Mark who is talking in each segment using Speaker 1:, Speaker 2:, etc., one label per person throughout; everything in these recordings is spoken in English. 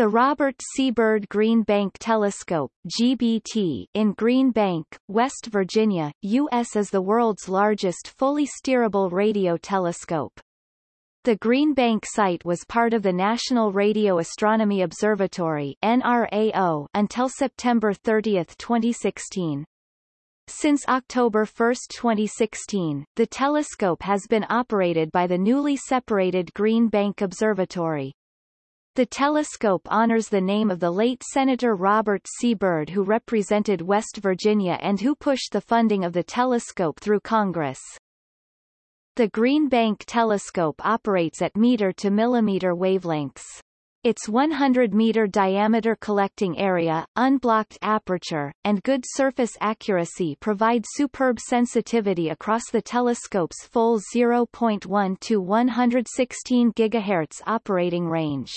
Speaker 1: The Robert C. Byrd Green Bank Telescope GBT, in Green Bank, West Virginia, U.S. is the world's largest fully steerable radio telescope. The Green Bank site was part of the National Radio Astronomy Observatory NRAO until September 30, 2016. Since October 1, 2016, the telescope has been operated by the newly separated Green Bank Observatory. The telescope honors the name of the late Senator Robert C. Byrd who represented West Virginia and who pushed the funding of the telescope through Congress. The Green Bank telescope operates at meter to millimeter wavelengths. Its 100-meter diameter collecting area, unblocked aperture, and good surface accuracy provide superb sensitivity across the telescope's full 0.1 to 116 GHz operating range.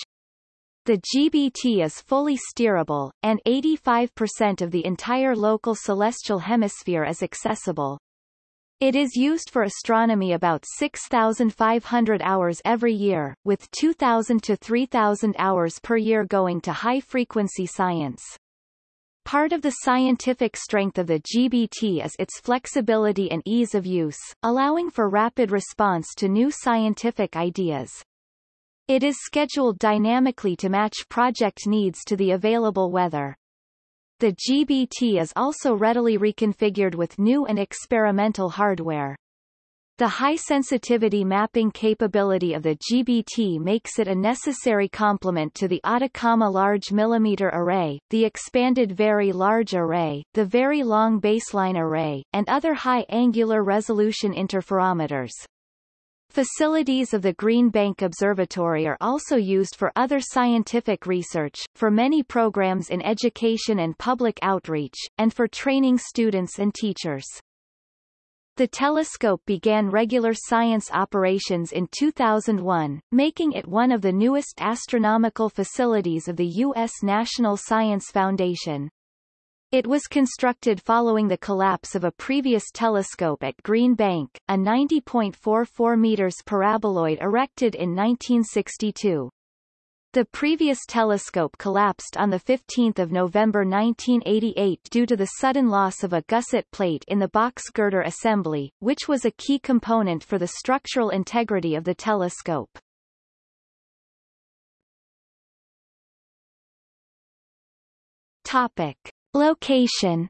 Speaker 1: The GBT is fully steerable, and 85% of the entire local celestial hemisphere is accessible. It is used for astronomy about 6,500 hours every year, with 2,000 to 3,000 hours per year going to high-frequency science. Part of the scientific strength of the GBT is its flexibility and ease of use, allowing for rapid response to new scientific ideas. It is scheduled dynamically to match project needs to the available weather. The GBT is also readily reconfigured with new and experimental hardware. The high-sensitivity mapping capability of the GBT makes it a necessary complement to the Atacama Large Millimeter Array, the expanded Very Large Array, the Very Long Baseline Array, and other high angular resolution interferometers. Facilities of the Green Bank Observatory are also used for other scientific research, for many programs in education and public outreach, and for training students and teachers. The telescope began regular science operations in 2001, making it one of the newest astronomical facilities of the U.S. National Science Foundation. It was constructed following the collapse of a previous telescope at Green Bank, a 90.44 meters paraboloid erected in 1962. The previous telescope collapsed on 15 November 1988 due to the sudden loss of a gusset plate in the box girder assembly, which was a key component for the structural integrity of the telescope. Topic. Location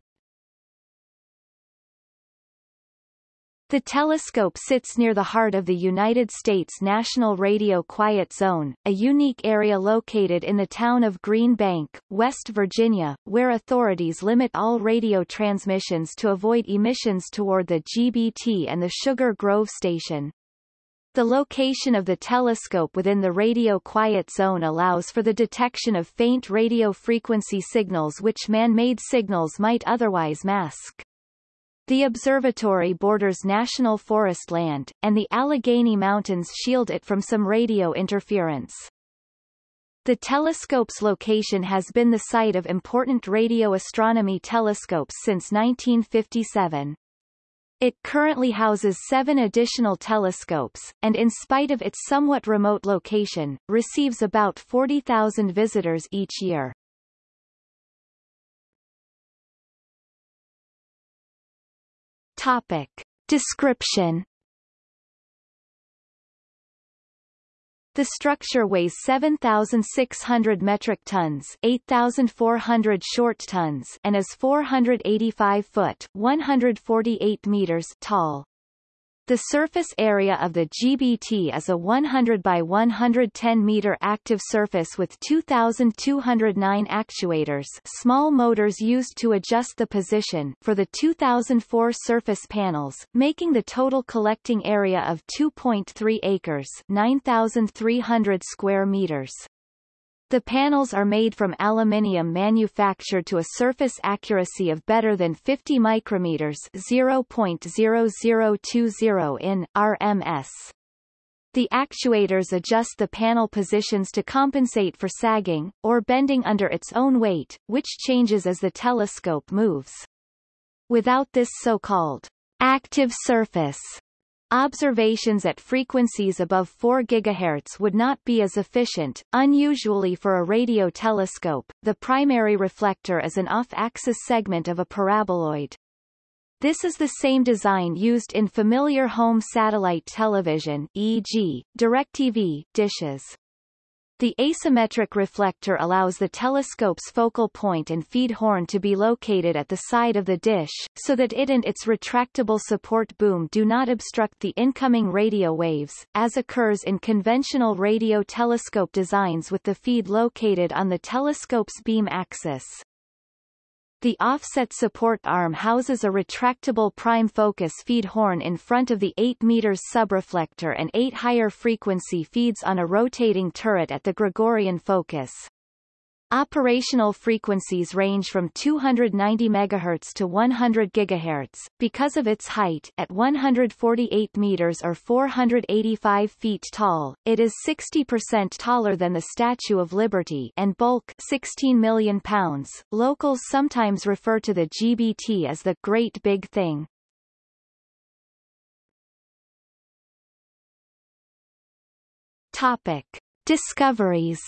Speaker 1: The telescope sits near the heart of the United States National Radio Quiet Zone, a unique area located in the town of Green Bank, West Virginia, where authorities limit all radio transmissions to avoid emissions toward the GBT and the Sugar Grove station. The location of the telescope within the radio quiet zone allows for the detection of faint radio frequency signals which man-made signals might otherwise mask. The observatory borders national forest land, and the Allegheny Mountains shield it from some radio interference. The telescope's location has been the site of important radio astronomy telescopes since 1957. It currently houses seven additional telescopes, and in spite of its somewhat remote location, receives about 40,000 visitors each year. Topic. Description The structure weighs 7,600 metric tons 8,400 short tons and is 485 foot 148 meters tall. The surface area of the GBT is a 100 by 110 meter active surface with 2,209 actuators small motors used to adjust the position for the 2004 surface panels, making the total collecting area of 2.3 acres 9,300 square meters. The panels are made from aluminium manufactured to a surface accuracy of better than 50 micrometers 0.0020 in, RMS. The actuators adjust the panel positions to compensate for sagging, or bending under its own weight, which changes as the telescope moves. Without this so-called active surface Observations at frequencies above 4 GHz would not be as efficient. Unusually for a radio telescope, the primary reflector is an off-axis segment of a paraboloid. This is the same design used in familiar home satellite television e.g., DirecTV, dishes. The asymmetric reflector allows the telescope's focal point and feed horn to be located at the side of the dish, so that it and its retractable support boom do not obstruct the incoming radio waves, as occurs in conventional radio telescope designs with the feed located on the telescope's beam axis. The offset support arm houses a retractable prime focus feed horn in front of the 8 meters subreflector and 8 higher frequency feeds on a rotating turret at the Gregorian focus. Operational frequencies range from 290 MHz to 100 GHz. Because of its height at 148 meters or 485 feet tall, it is 60% taller than the Statue of Liberty and bulk 16 million pounds. Locals sometimes refer to the GBT as the Great Big Thing. Topic: Discoveries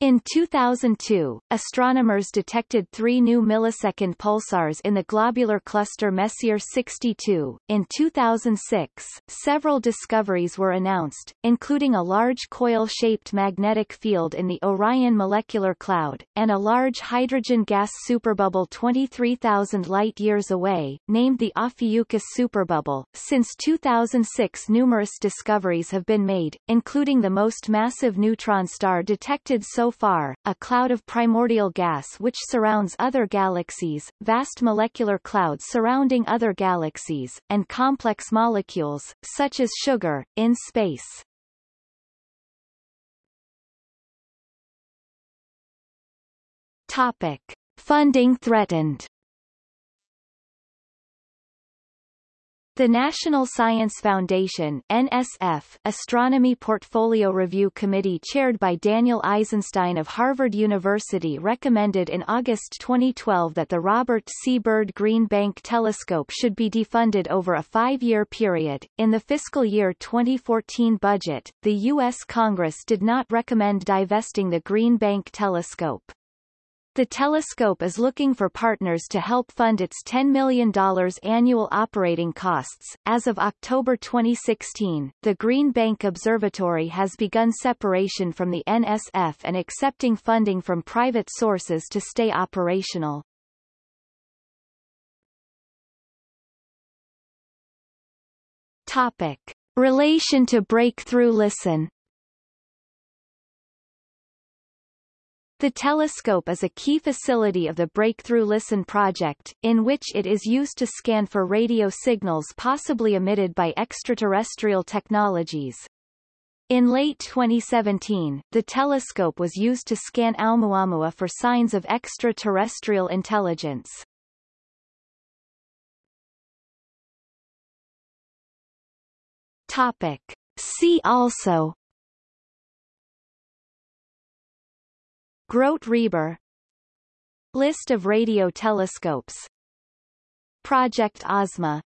Speaker 1: In 2002, astronomers detected three new millisecond pulsars in the globular cluster Messier 62. In 2006, several discoveries were announced, including a large coil-shaped magnetic field in the Orion molecular cloud, and a large hydrogen gas superbubble 23,000 light-years away, named the Ophiuchus superbubble. Since 2006 numerous discoveries have been made, including the most massive neutron star detected so far, a cloud of primordial gas which surrounds other galaxies, vast molecular clouds surrounding other galaxies, and complex molecules, such as sugar, in space. Topic. Funding threatened The National Science Foundation NSF Astronomy Portfolio Review Committee chaired by Daniel Eisenstein of Harvard University recommended in August 2012 that the Robert C. Byrd Green Bank Telescope should be defunded over a five-year period. In the fiscal year 2014 budget, the U.S. Congress did not recommend divesting the Green Bank Telescope. The telescope is looking for partners to help fund its $10 million annual operating costs. As of October 2016, the Green Bank Observatory has begun separation from the NSF and accepting funding from private sources to stay operational. Topic. Relation to Breakthrough Listen The telescope is a key facility of the Breakthrough Listen project, in which it is used to scan for radio signals possibly emitted by extraterrestrial technologies. In late 2017, the telescope was used to scan Oumuamua for signs of extraterrestrial intelligence. Topic. See also Grote Reber. List of radio telescopes. Project Ozma